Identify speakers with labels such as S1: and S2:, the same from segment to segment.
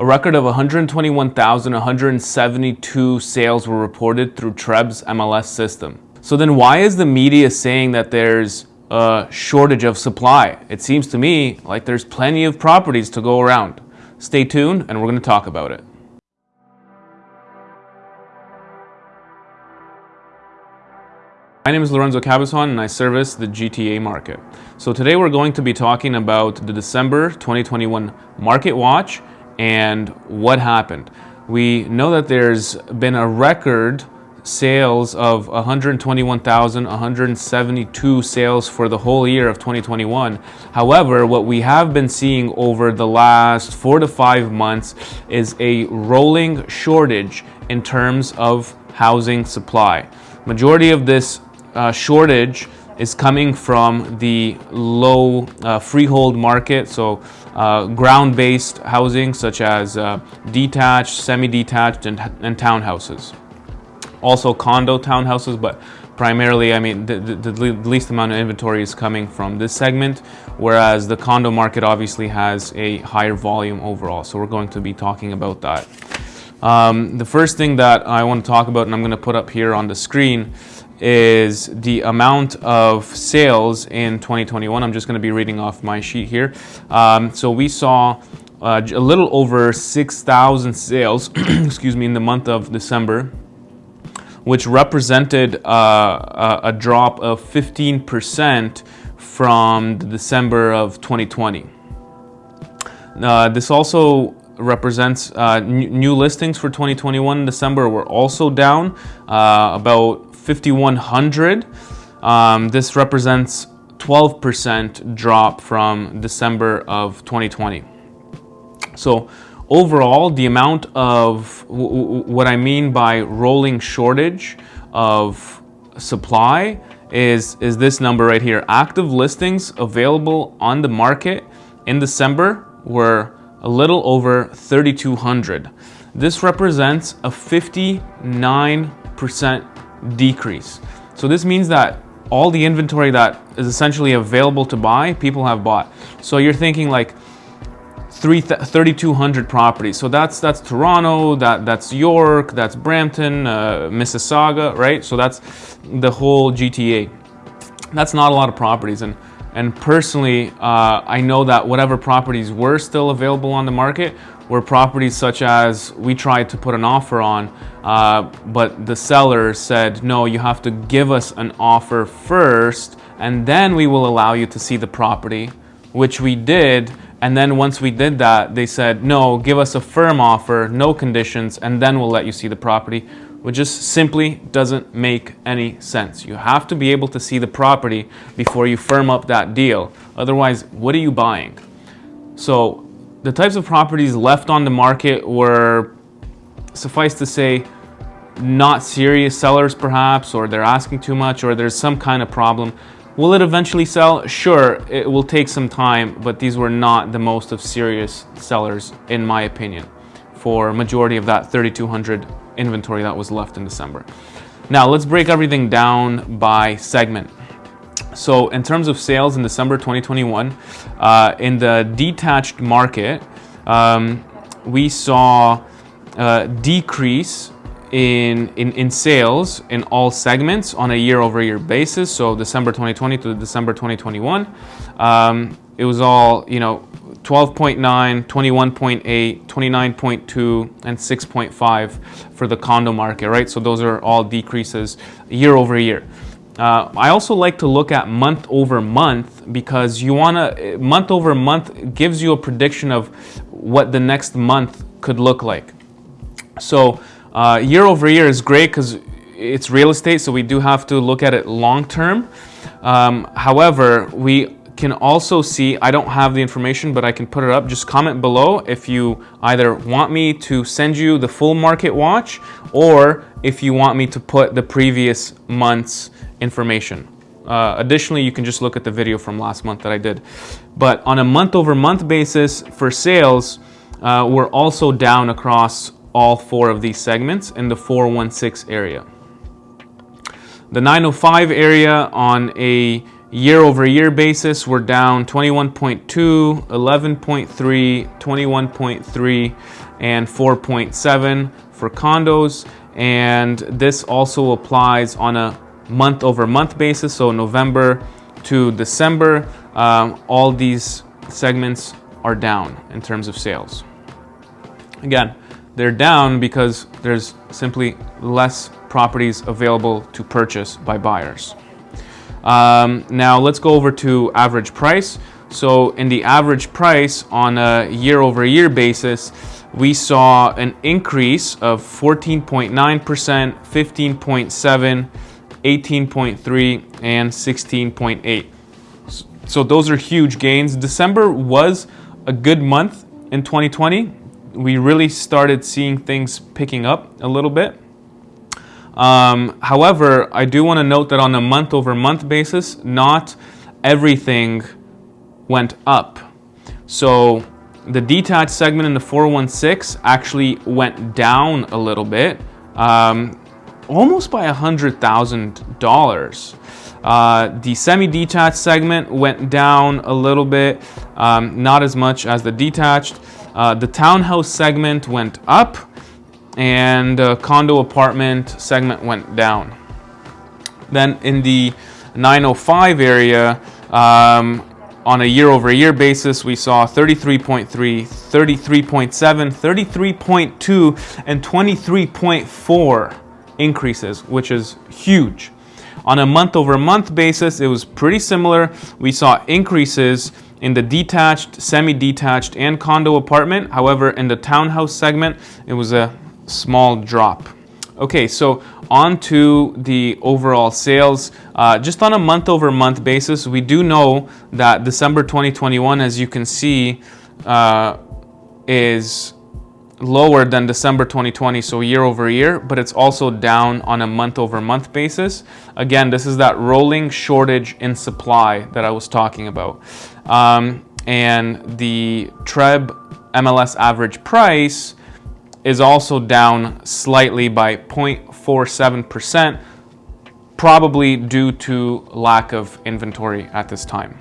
S1: A record of 121,172 sales were reported through TREB's MLS system. So then why is the media saying that there's a shortage of supply? It seems to me like there's plenty of properties to go around. Stay tuned and we're going to talk about it. My name is Lorenzo Cabezon and I service the GTA market. So today we're going to be talking about the December 2021 Market Watch and what happened. We know that there's been a record sales of 121,172 sales for the whole year of 2021. However, what we have been seeing over the last four to five months is a rolling shortage in terms of housing supply. Majority of this uh, shortage is coming from the low uh, freehold market, so uh, ground-based housing such as uh, detached, semi-detached, and, and, townhouses. Also condo townhouses, but primarily, I mean, the, the, the, least amount of inventory is coming from this segment, whereas the condo market obviously has a higher volume overall. So we're going to be talking about that. Um, the first thing that I want to talk about, and I'm going to put up here on the screen, is the amount of sales in 2021. I'm just going to be reading off my sheet here. Um, so we saw uh, a little over 6,000 sales, excuse me, in the month of December, which represented uh, a, drop of 15% from December of 2020. Uh, this also represents uh, new listings for 2021 December were also down uh, about 5100. Um, this represents 12% drop from December of 2020. So overall, the amount of what I mean by rolling shortage of supply is, is this number right here. Active listings available on the market in December were a little over 3,200. This represents a 59% decrease. So this means that all the inventory that is essentially available to buy, people have bought. So you're thinking like 3,200 properties. So that's that's Toronto, that that's York, that's Brampton, uh, Mississauga, right? So that's the whole GTA. That's not a lot of properties, and and personally, uh, I know that whatever properties were still available on the market were properties such as we tried to put an offer on, uh, but the seller said, no, you have to give us an offer first, and then we will allow you to see the property, which we did. And then once we did that, they said, no, give us a firm offer, no conditions, and then we'll let you see the property, which just simply doesn't make any sense. You have to be able to see the property before you firm up that deal. Otherwise, what are you buying? So the types of properties left on the market were, suffice to say, not serious sellers perhaps, or they're asking too much, or there's some kind of problem. Will it eventually sell? Sure, it will take some time, but these were not the most of serious sellers, in my opinion, for majority of that 3,200 inventory that was left in December. Now, let's break everything down by segment. So in terms of sales in December 2021, uh, in the detached market, um, we saw a decrease in, in, in sales in all segments on a year-over-year -year basis. So December 2020 to December 2021, um, it was all, you know, 12.9, 21.8, 29.2, and 6.5 for the condo market, right? So those are all decreases year over year. Uh, I also like to look at month over month because you want to, month over month gives you a prediction of what the next month could look like. So uh, year over year is great because it's real estate, so we do have to look at it long term. Um, however, we can also see, I don't have the information, but I can put it up. Just comment below if you either want me to send you the full market watch or if you want me to put the previous month's information. Uh, additionally, you can just look at the video from last month that I did. But on a month over month basis for sales, uh, we're also down across all four of these segments in the 416 area. The 905 area on a year over year basis, we're down 21.2, 11.3, 21.3, and 4.7 for condos. And this also applies on a month over month basis. So November to December, um, all these segments are down in terms of sales. Again, they're down because there's simply less properties available to purchase by buyers. Um, now let's go over to average price. So in the average price on a year over year basis, we saw an increase of 14.9%, 15.7, 18.3, and 16.8. So those are huge gains. December was a good month in 2020. We really started seeing things picking up a little bit. Um, however, I do want to note that on a month over month basis, not everything went up. So the detached segment in the 416 actually went down a little bit, um, almost by $100,000. Uh, the semi-detached segment went down a little bit, um, not as much as the detached. Uh, the townhouse segment went up and the condo apartment segment went down. Then in the 905 area, um, on a year over year basis, we saw 33.3, 33.7, 33.2, and 23.4 increases, which is huge. On a month over month basis, it was pretty similar. We saw increases in the detached, semi detached, and condo apartment. However, in the townhouse segment, it was a small drop. Okay, so on to the overall sales. Uh, just on a month over month basis, we do know that December 2021, as you can see, uh, is lower than December 2020, so year over year, but it's also down on a month over month basis. Again, this is that rolling shortage in supply that I was talking about. Um, and the TREB MLS average price is also down slightly by 0.47%, probably due to lack of inventory at this time.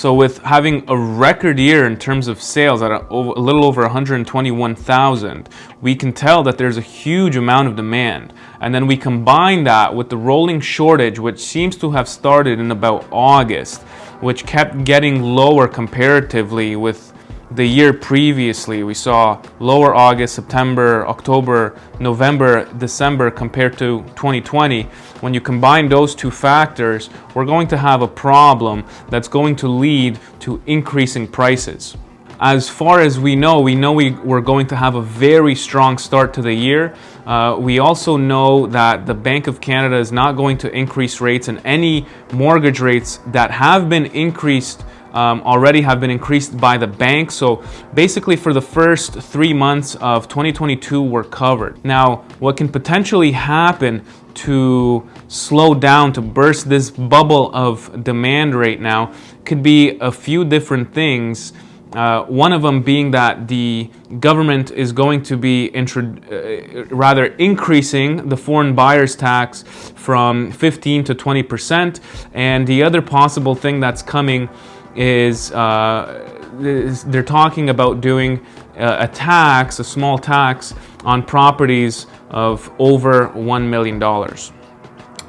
S1: So with having a record year in terms of sales at a, a little over 121,000, we can tell that there's a huge amount of demand. And then we combine that with the rolling shortage, which seems to have started in about August, which kept getting lower comparatively with the year previously. We saw lower August, September, October, November, December compared to 2020. When you combine those two factors, we're going to have a problem that's going to lead to increasing prices. As far as we know, we know we, we're going to have a very strong start to the year. Uh, we also know that the Bank of Canada is not going to increase rates and any mortgage rates that have been increased um, already have been increased by the bank. So basically for the first three months of 2022, we're covered. Now, what can potentially happen to slow down, to burst this bubble of demand right now could be a few different things. Uh, one of them being that the government is going to be uh, rather increasing the foreign buyers tax from 15 to 20 percent, and the other possible thing that's coming is, uh, they're talking about doing a, a tax, a small tax on properties of over $1 million.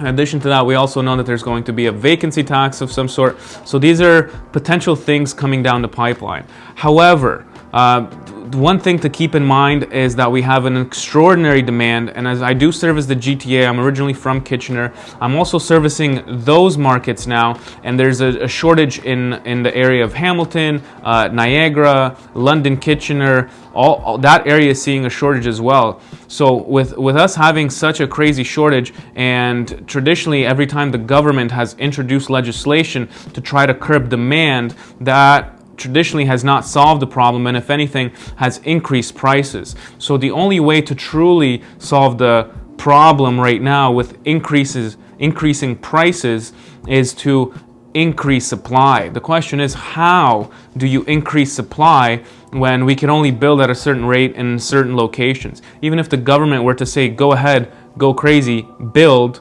S1: In addition to that, we also know that there's going to be a vacancy tax of some sort. So these are potential things coming down the pipeline. However, uh, one thing to keep in mind is that we have an extraordinary demand and as I do service the GTA, I'm originally from Kitchener, I'm also servicing those markets now and there's a, a shortage in, in the area of Hamilton, uh, Niagara, London, Kitchener, all, all, that area is seeing a shortage as well. So with, with us having such a crazy shortage and traditionally every time the government has introduced legislation to try to curb demand, that traditionally has not solved the problem and if anything has increased prices. So the only way to truly solve the problem right now with increases increasing prices is to increase supply. The question is how do you increase supply when we can only build at a certain rate in certain locations? Even if the government were to say go ahead, go crazy, build,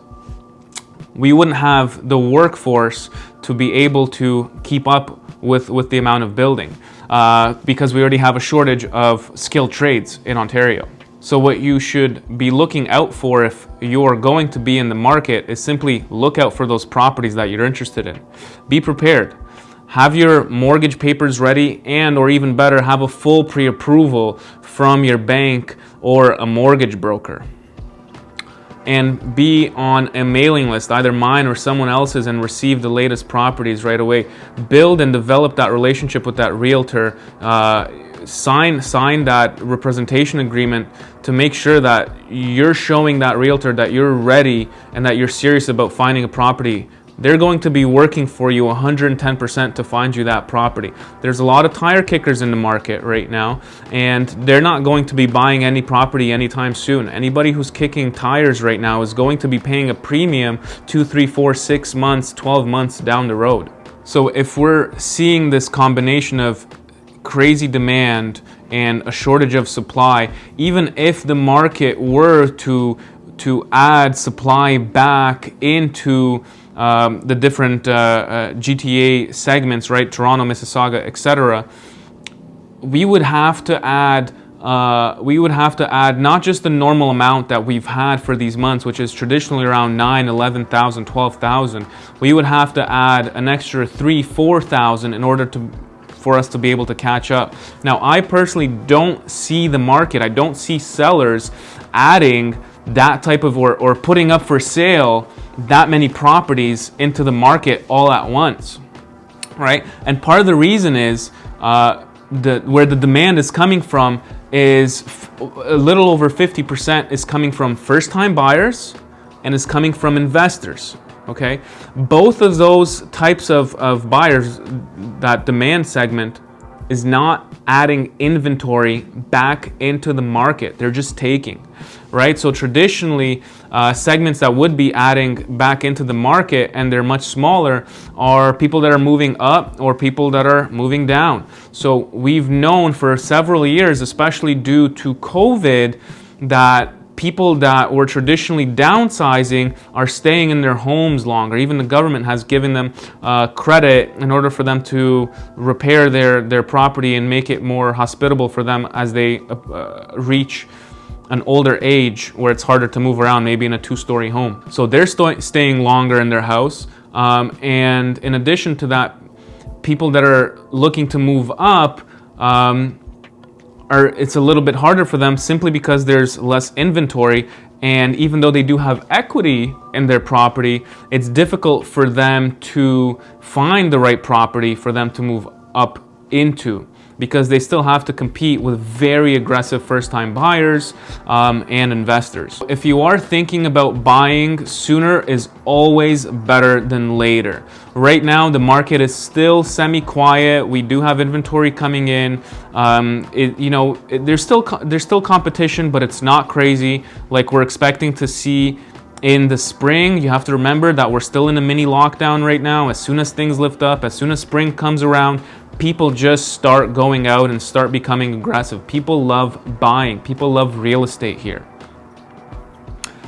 S1: we wouldn't have the workforce to be able to keep up with, with the amount of building. uh, because we already have a shortage of skilled trades in Ontario. So what you should be looking out for if you're going to be in the market is simply look out for those properties that you're interested in. Be prepared. Have your mortgage papers ready and or even better, have a full pre-approval from your bank or a mortgage broker and be on a mailing list, either mine or someone else's, and receive the latest properties right away. Build and develop that relationship with that realtor. Uh, sign sign that representation agreement to make sure that you're showing that realtor that you're ready and that you're serious about finding a property they're going to be working for you 110% to find you that property. There's a lot of tire kickers in the market right now, and they're not going to be buying any property anytime soon. Anybody who's kicking tires right now is going to be paying a premium two, three, four, six months, 12 months down the road. So if we're seeing this combination of crazy demand and a shortage of supply, even if the market were to to add supply back into um, the different uh, uh, GTA segments, right? Toronto, Mississauga, etc. We would have to add uh, we would have to add not just the normal amount that we've had for these months, which is traditionally around 9, 11,000, 12,000. We would have to add an extra 3, 4,000 in order to for us to be able to catch up. Now, I personally don't see the market. I don't see sellers adding that type of or, or putting up for sale that many properties into the market all at once, right? And part of the reason is uh, the where the demand is coming from is a little over 50% is coming from first-time buyers and is coming from investors. Okay, both of those types of, of buyers, that demand segment is not adding inventory back into the market. They're just taking, right? So traditionally, uh, segments that would be adding back into the market and they're much smaller are people that are moving up or people that are moving down. So we've known for several years, especially due to COVID, that people that were traditionally downsizing are staying in their homes longer. Even the government has given them uh, credit in order for them to repair their, their property and make it more hospitable for them as they uh, reach an older age where it's harder to move around, maybe in a two-story home. So they're st staying longer in their house. Um, and in addition to that, people that are looking to move up, um, are it's a little bit harder for them simply because there's less inventory and even though they do have equity in their property, it's difficult for them to find the right property for them to move up into because they still have to compete with very aggressive first-time buyers um, and investors. If you are thinking about buying, sooner is always better than later. Right now, the market is still semi-quiet. We do have inventory coming in. Um, it, you know, it, there's still there's still competition, but it's not crazy like we're expecting to see in the spring, you have to remember that we're still in a mini lockdown right now. As soon as things lift up, as soon as spring comes around, people just start going out and start becoming aggressive. People love buying. People love real estate here.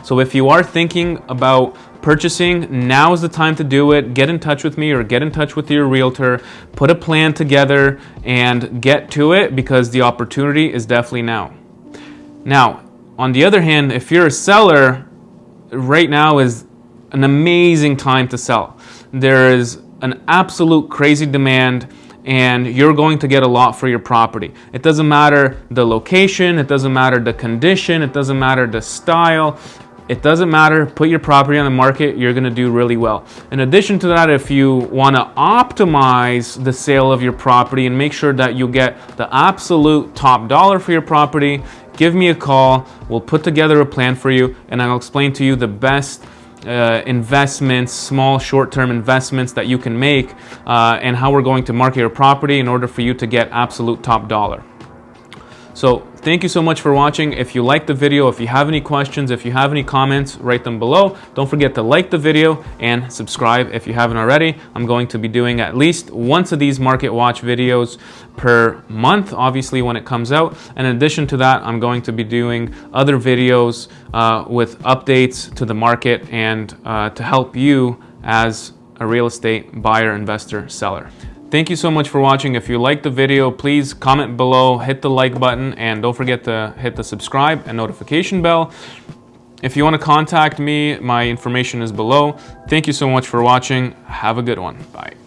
S1: So if you are thinking about purchasing, now is the time to do it. Get in touch with me or get in touch with your realtor. Put a plan together and get to it because the opportunity is definitely now. Now, on the other hand, if you're a seller, right now is an amazing time to sell. There is an absolute crazy demand and you're going to get a lot for your property. It doesn't matter the location, it doesn't matter the condition, it doesn't matter the style, it doesn't matter, put your property on the market, you're gonna do really well. In addition to that, if you wanna optimize the sale of your property and make sure that you get the absolute top dollar for your property, give me a call, we'll put together a plan for you and I'll explain to you the best uh, investments, small short-term investments that you can make uh, and how we're going to market your property in order for you to get absolute top dollar. So thank you so much for watching. If you liked the video, if you have any questions, if you have any comments, write them below. Don't forget to like the video and subscribe if you haven't already. I'm going to be doing at least once of these market watch videos per month, obviously when it comes out. In addition to that, I'm going to be doing other videos uh, with updates to the market and uh, to help you as a real estate buyer, investor, seller. Thank you so much for watching. If you liked the video, please comment below, hit the like button, and don't forget to hit the subscribe and notification bell. If you want to contact me, my information is below. Thank you so much for watching. Have a good one. Bye.